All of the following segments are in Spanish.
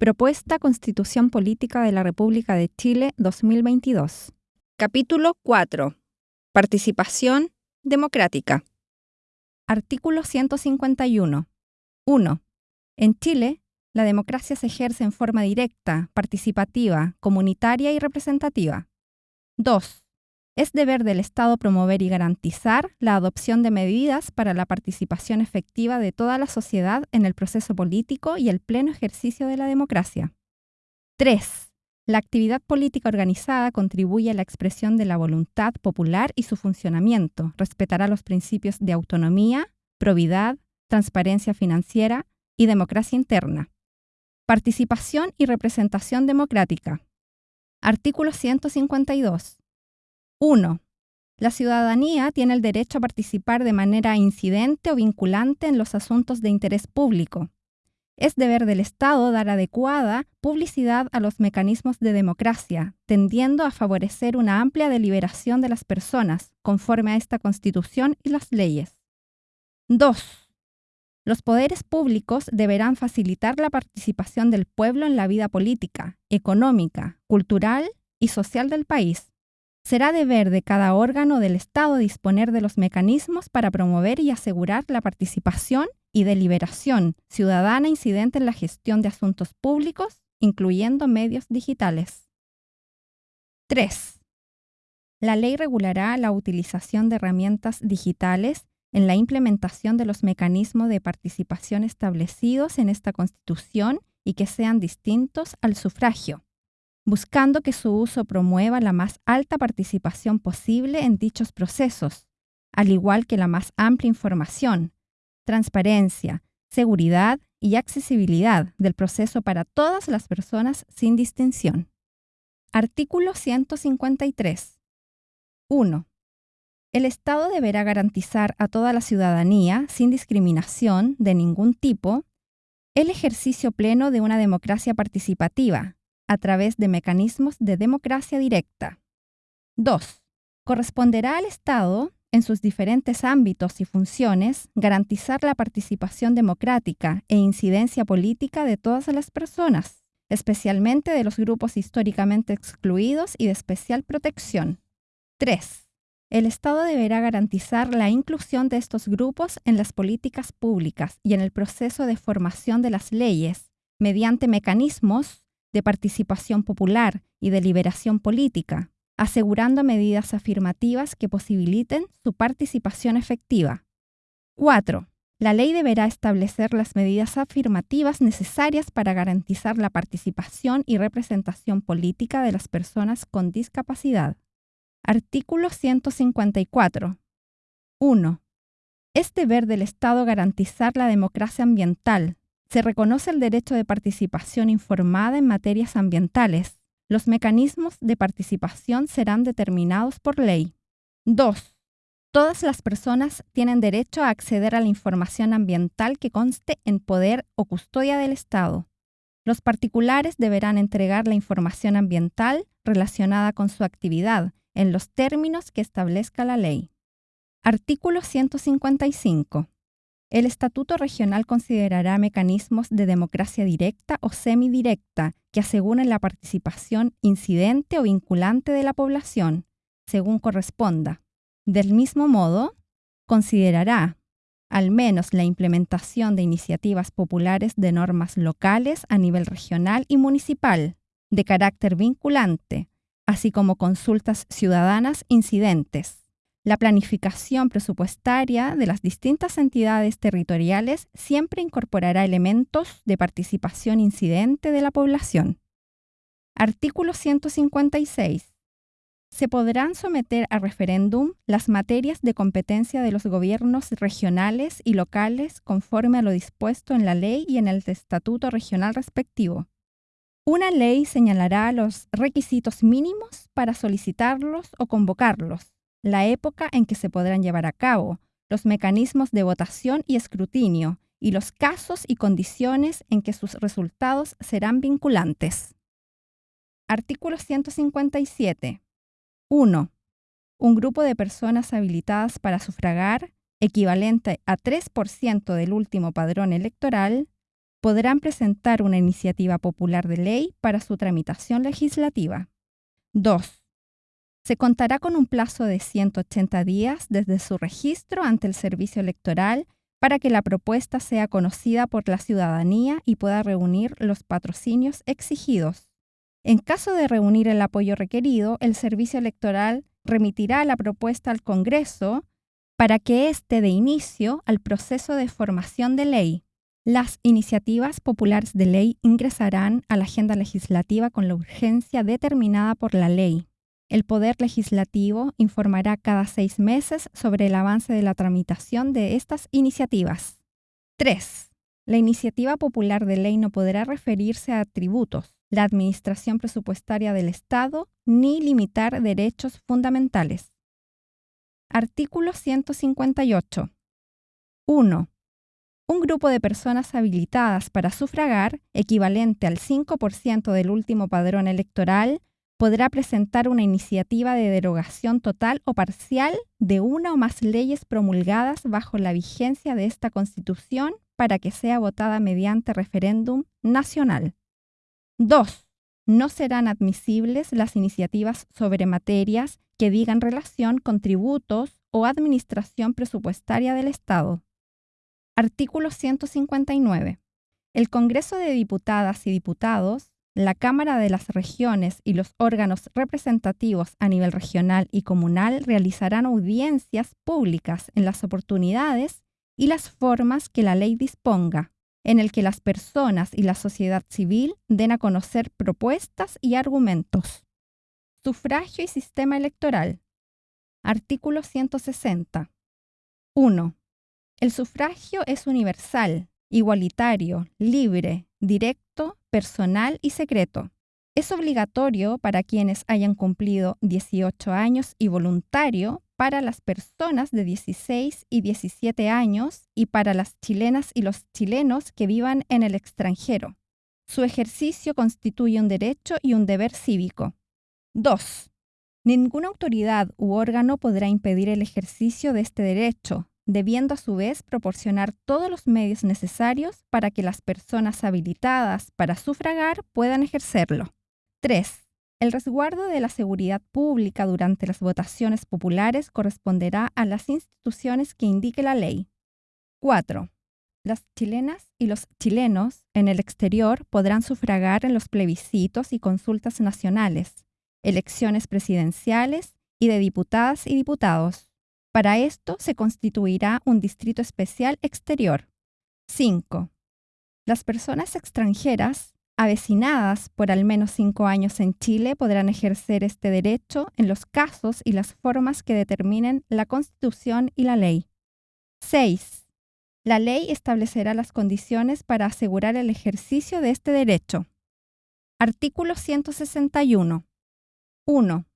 Propuesta Constitución Política de la República de Chile 2022. Capítulo 4. Participación democrática. Artículo 151. 1. En Chile, la democracia se ejerce en forma directa, participativa, comunitaria y representativa. 2. Es deber del Estado promover y garantizar la adopción de medidas para la participación efectiva de toda la sociedad en el proceso político y el pleno ejercicio de la democracia. 3. La actividad política organizada contribuye a la expresión de la voluntad popular y su funcionamiento. Respetará los principios de autonomía, probidad, transparencia financiera y democracia interna. Participación y representación democrática. Artículo 152. 1. La ciudadanía tiene el derecho a participar de manera incidente o vinculante en los asuntos de interés público. Es deber del Estado dar adecuada publicidad a los mecanismos de democracia, tendiendo a favorecer una amplia deliberación de las personas, conforme a esta Constitución y las leyes. 2. Los poderes públicos deberán facilitar la participación del pueblo en la vida política, económica, cultural y social del país, Será deber de cada órgano del Estado disponer de los mecanismos para promover y asegurar la participación y deliberación ciudadana incidente en la gestión de asuntos públicos, incluyendo medios digitales. 3. La ley regulará la utilización de herramientas digitales en la implementación de los mecanismos de participación establecidos en esta Constitución y que sean distintos al sufragio buscando que su uso promueva la más alta participación posible en dichos procesos, al igual que la más amplia información, transparencia, seguridad y accesibilidad del proceso para todas las personas sin distinción. Artículo 153. 1. El Estado deberá garantizar a toda la ciudadanía, sin discriminación de ningún tipo, el ejercicio pleno de una democracia participativa, a través de mecanismos de democracia directa. 2. Corresponderá al Estado, en sus diferentes ámbitos y funciones, garantizar la participación democrática e incidencia política de todas las personas, especialmente de los grupos históricamente excluidos y de especial protección. 3. El Estado deberá garantizar la inclusión de estos grupos en las políticas públicas y en el proceso de formación de las leyes, mediante mecanismos de participación popular y de liberación política, asegurando medidas afirmativas que posibiliten su participación efectiva. 4. La ley deberá establecer las medidas afirmativas necesarias para garantizar la participación y representación política de las personas con discapacidad. Artículo 154. 1. Es deber del Estado garantizar la democracia ambiental, se reconoce el derecho de participación informada en materias ambientales. Los mecanismos de participación serán determinados por ley. 2. Todas las personas tienen derecho a acceder a la información ambiental que conste en poder o custodia del Estado. Los particulares deberán entregar la información ambiental relacionada con su actividad en los términos que establezca la ley. Artículo 155. El Estatuto Regional considerará mecanismos de democracia directa o semidirecta que aseguren la participación incidente o vinculante de la población, según corresponda. Del mismo modo, considerará al menos la implementación de iniciativas populares de normas locales a nivel regional y municipal, de carácter vinculante, así como consultas ciudadanas incidentes la planificación presupuestaria de las distintas entidades territoriales siempre incorporará elementos de participación incidente de la población. Artículo 156. Se podrán someter a referéndum las materias de competencia de los gobiernos regionales y locales conforme a lo dispuesto en la ley y en el estatuto regional respectivo. Una ley señalará los requisitos mínimos para solicitarlos o convocarlos, la época en que se podrán llevar a cabo, los mecanismos de votación y escrutinio, y los casos y condiciones en que sus resultados serán vinculantes. Artículo 157. 1. Un grupo de personas habilitadas para sufragar, equivalente a 3% del último padrón electoral, podrán presentar una iniciativa popular de ley para su tramitación legislativa. 2. Se contará con un plazo de 180 días desde su registro ante el servicio electoral para que la propuesta sea conocida por la ciudadanía y pueda reunir los patrocinios exigidos. En caso de reunir el apoyo requerido, el servicio electoral remitirá la propuesta al Congreso para que éste dé inicio al proceso de formación de ley. Las iniciativas populares de ley ingresarán a la agenda legislativa con la urgencia determinada por la ley. El Poder Legislativo informará cada seis meses sobre el avance de la tramitación de estas iniciativas. 3. La iniciativa popular de ley no podrá referirse a tributos, la administración presupuestaria del Estado, ni limitar derechos fundamentales. Artículo 158. 1. Un grupo de personas habilitadas para sufragar, equivalente al 5% del último padrón electoral, podrá presentar una iniciativa de derogación total o parcial de una o más leyes promulgadas bajo la vigencia de esta Constitución para que sea votada mediante referéndum nacional. 2. No serán admisibles las iniciativas sobre materias que digan relación con tributos o administración presupuestaria del Estado. Artículo 159. El Congreso de Diputadas y Diputados, la Cámara de las Regiones y los órganos representativos a nivel regional y comunal realizarán audiencias públicas en las oportunidades y las formas que la ley disponga, en el que las personas y la sociedad civil den a conocer propuestas y argumentos. Sufragio y sistema electoral. Artículo 160. 1. El sufragio es universal, igualitario, libre, directo, personal y secreto. Es obligatorio para quienes hayan cumplido 18 años y voluntario para las personas de 16 y 17 años y para las chilenas y los chilenos que vivan en el extranjero. Su ejercicio constituye un derecho y un deber cívico. 2. Ninguna autoridad u órgano podrá impedir el ejercicio de este derecho, debiendo a su vez proporcionar todos los medios necesarios para que las personas habilitadas para sufragar puedan ejercerlo. 3. El resguardo de la seguridad pública durante las votaciones populares corresponderá a las instituciones que indique la ley. 4. Las chilenas y los chilenos en el exterior podrán sufragar en los plebiscitos y consultas nacionales, elecciones presidenciales y de diputadas y diputados. Para esto se constituirá un distrito especial exterior. 5. Las personas extranjeras avecinadas por al menos cinco años en Chile podrán ejercer este derecho en los casos y las formas que determinen la Constitución y la ley. 6. La ley establecerá las condiciones para asegurar el ejercicio de este derecho. Artículo 161. 1.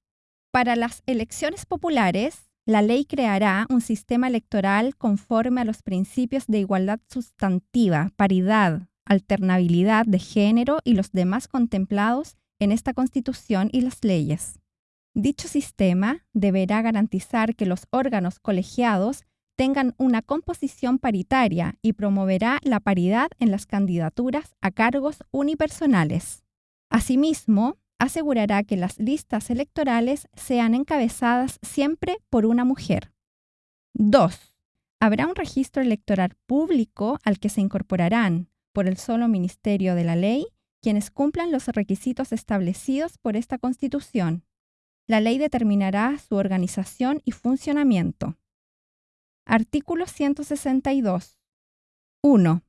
Para las elecciones populares, la ley creará un sistema electoral conforme a los principios de igualdad sustantiva, paridad, alternabilidad de género y los demás contemplados en esta Constitución y las leyes. Dicho sistema deberá garantizar que los órganos colegiados tengan una composición paritaria y promoverá la paridad en las candidaturas a cargos unipersonales. Asimismo, asegurará que las listas electorales sean encabezadas siempre por una mujer. 2. Habrá un registro electoral público al que se incorporarán, por el solo Ministerio de la Ley, quienes cumplan los requisitos establecidos por esta Constitución. La ley determinará su organización y funcionamiento. Artículo 162. 1.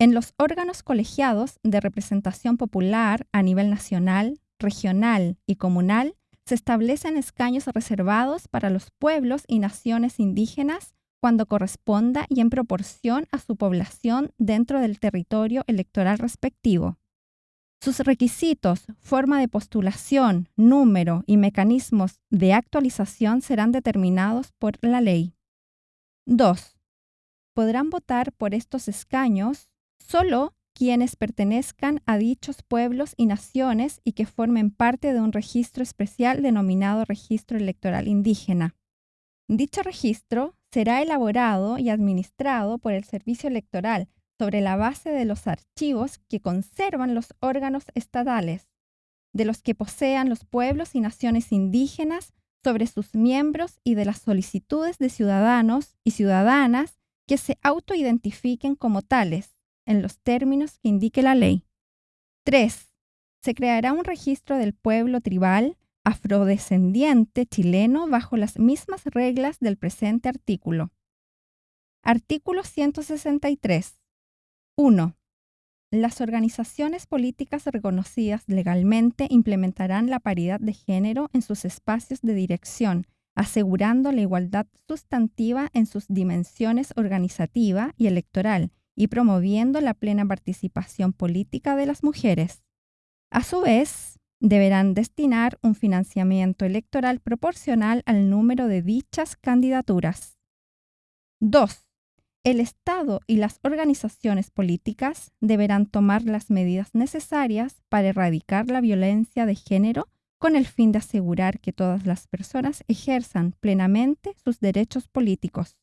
En los órganos colegiados de representación popular a nivel nacional, regional y comunal se establecen escaños reservados para los pueblos y naciones indígenas cuando corresponda y en proporción a su población dentro del territorio electoral respectivo. Sus requisitos, forma de postulación, número y mecanismos de actualización serán determinados por la ley. 2. Podrán votar por estos escaños solo quienes pertenezcan a dichos pueblos y naciones y que formen parte de un registro especial denominado Registro Electoral Indígena. Dicho registro será elaborado y administrado por el Servicio Electoral sobre la base de los archivos que conservan los órganos estatales, de los que posean los pueblos y naciones indígenas sobre sus miembros y de las solicitudes de ciudadanos y ciudadanas que se autoidentifiquen como tales, en los términos que indique la ley. 3. Se creará un registro del pueblo tribal afrodescendiente chileno bajo las mismas reglas del presente artículo. Artículo 163. 1. Las organizaciones políticas reconocidas legalmente implementarán la paridad de género en sus espacios de dirección, asegurando la igualdad sustantiva en sus dimensiones organizativa y electoral y promoviendo la plena participación política de las mujeres. A su vez, deberán destinar un financiamiento electoral proporcional al número de dichas candidaturas. 2. El Estado y las organizaciones políticas deberán tomar las medidas necesarias para erradicar la violencia de género con el fin de asegurar que todas las personas ejerzan plenamente sus derechos políticos.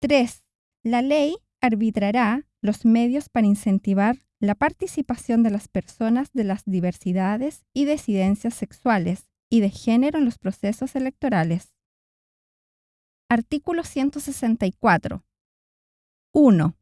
3. La ley arbitrará los medios para incentivar la participación de las personas de las diversidades y disidencias sexuales y de género en los procesos electorales. Artículo 164. 1.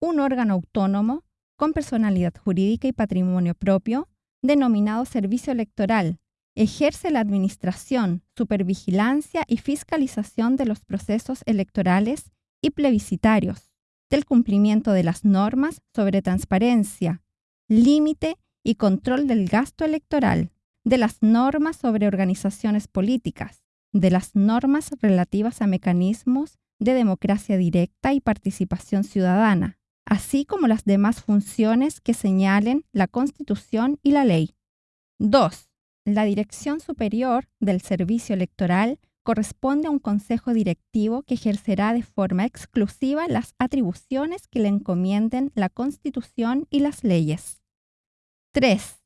Un órgano autónomo con personalidad jurídica y patrimonio propio, denominado Servicio Electoral, ejerce la administración, supervigilancia y fiscalización de los procesos electorales y plebiscitarios del cumplimiento de las normas sobre transparencia, límite y control del gasto electoral, de las normas sobre organizaciones políticas, de las normas relativas a mecanismos de democracia directa y participación ciudadana, así como las demás funciones que señalen la Constitución y la ley. 2. La Dirección Superior del Servicio Electoral corresponde a un consejo directivo que ejercerá de forma exclusiva las atribuciones que le encomienden la Constitución y las leyes. 3.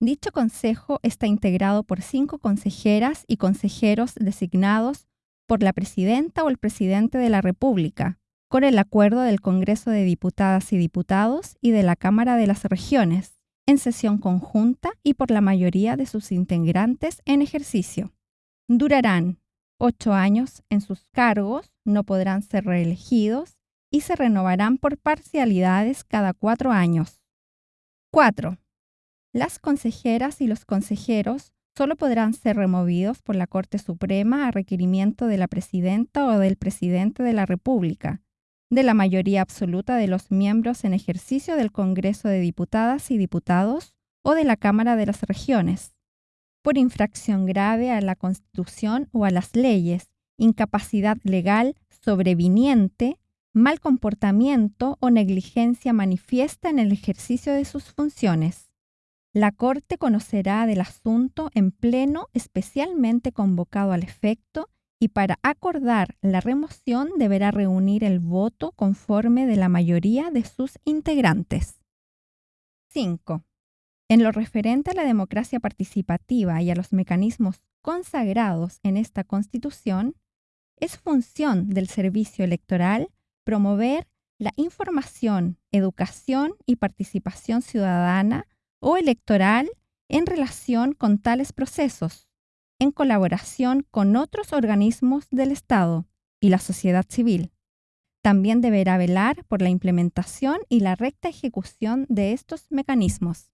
Dicho consejo está integrado por cinco consejeras y consejeros designados por la presidenta o el presidente de la República, con el acuerdo del Congreso de Diputadas y Diputados y de la Cámara de las Regiones, en sesión conjunta y por la mayoría de sus integrantes en ejercicio. Durarán ocho años en sus cargos, no podrán ser reelegidos y se renovarán por parcialidades cada cuatro años. 4. Las consejeras y los consejeros solo podrán ser removidos por la Corte Suprema a requerimiento de la presidenta o del presidente de la República, de la mayoría absoluta de los miembros en ejercicio del Congreso de Diputadas y Diputados o de la Cámara de las Regiones, por infracción grave a la Constitución o a las leyes, incapacidad legal sobreviniente, mal comportamiento o negligencia manifiesta en el ejercicio de sus funciones. La Corte conocerá del asunto en pleno especialmente convocado al efecto y para acordar la remoción deberá reunir el voto conforme de la mayoría de sus integrantes. 5. En lo referente a la democracia participativa y a los mecanismos consagrados en esta Constitución, es función del servicio electoral promover la información, educación y participación ciudadana o electoral en relación con tales procesos, en colaboración con otros organismos del Estado y la sociedad civil. También deberá velar por la implementación y la recta ejecución de estos mecanismos.